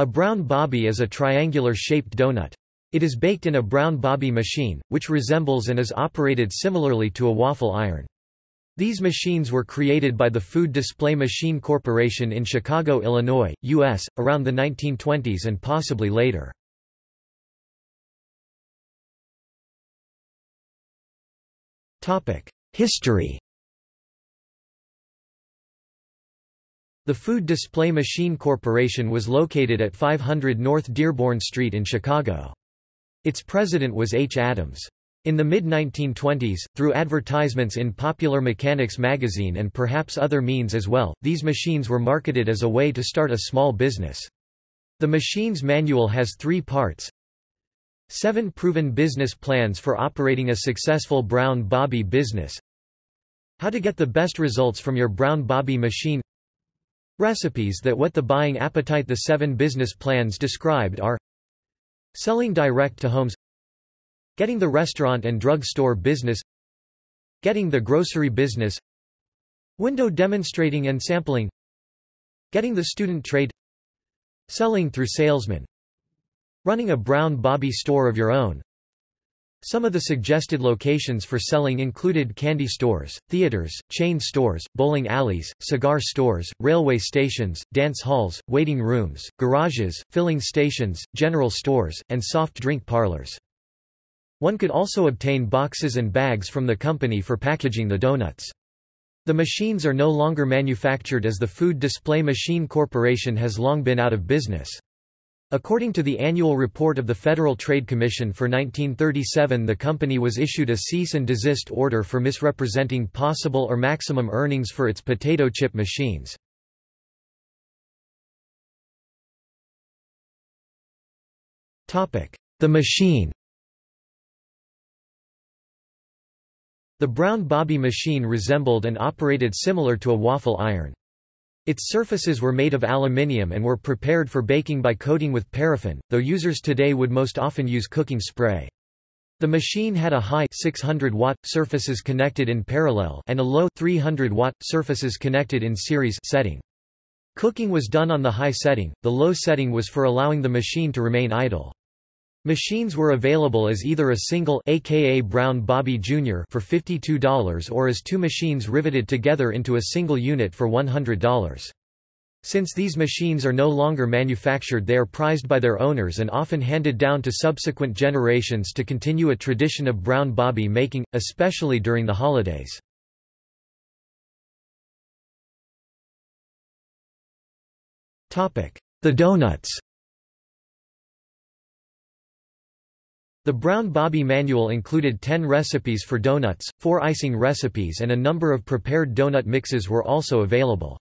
A brown bobby is a triangular-shaped donut. It is baked in a brown bobby machine, which resembles and is operated similarly to a waffle iron. These machines were created by the Food Display Machine Corporation in Chicago, Illinois, U.S., around the 1920s and possibly later. History The Food Display Machine Corporation was located at 500 North Dearborn Street in Chicago. Its president was H. Adams. In the mid-1920s, through advertisements in Popular Mechanics magazine and perhaps other means as well, these machines were marketed as a way to start a small business. The machine's manual has three parts. Seven proven business plans for operating a successful brown bobby business. How to get the best results from your brown bobby machine Recipes that whet the buying appetite The seven business plans described are Selling direct to homes Getting the restaurant and drug store business Getting the grocery business Window demonstrating and sampling Getting the student trade Selling through salesmen Running a brown bobby store of your own some of the suggested locations for selling included candy stores, theaters, chain stores, bowling alleys, cigar stores, railway stations, dance halls, waiting rooms, garages, filling stations, general stores, and soft drink parlors. One could also obtain boxes and bags from the company for packaging the donuts. The machines are no longer manufactured as the Food Display Machine Corporation has long been out of business. According to the annual report of the Federal Trade Commission for 1937 the company was issued a cease and desist order for misrepresenting possible or maximum earnings for its potato chip machines. The machine The brown bobby machine resembled and operated similar to a waffle iron. Its surfaces were made of aluminium and were prepared for baking by coating with paraffin, though users today would most often use cooking spray. The machine had a high 600 watt surfaces connected in parallel and a low 300 watt surfaces connected in series setting. Cooking was done on the high setting, the low setting was for allowing the machine to remain idle. Machines were available as either a single aka Brown Bobby Jr. for $52 or as two machines riveted together into a single unit for $100. Since these machines are no longer manufactured they are prized by their owners and often handed down to subsequent generations to continue a tradition of brown bobby making, especially during the holidays. The donuts The Brown Bobby manual included 10 recipes for donuts, 4 icing recipes and a number of prepared donut mixes were also available.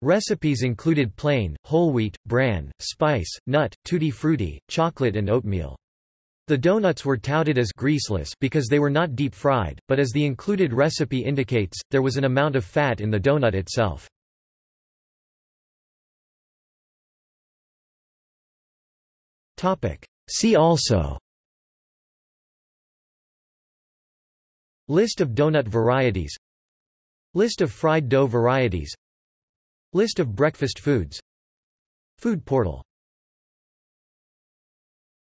Recipes included plain, whole wheat, bran, spice, nut, tutti frutti, chocolate and oatmeal. The donuts were touted as greaseless because they were not deep fried, but as the included recipe indicates, there was an amount of fat in the donut itself. See also List of donut varieties. List of fried dough varieties. List of breakfast foods. Food portal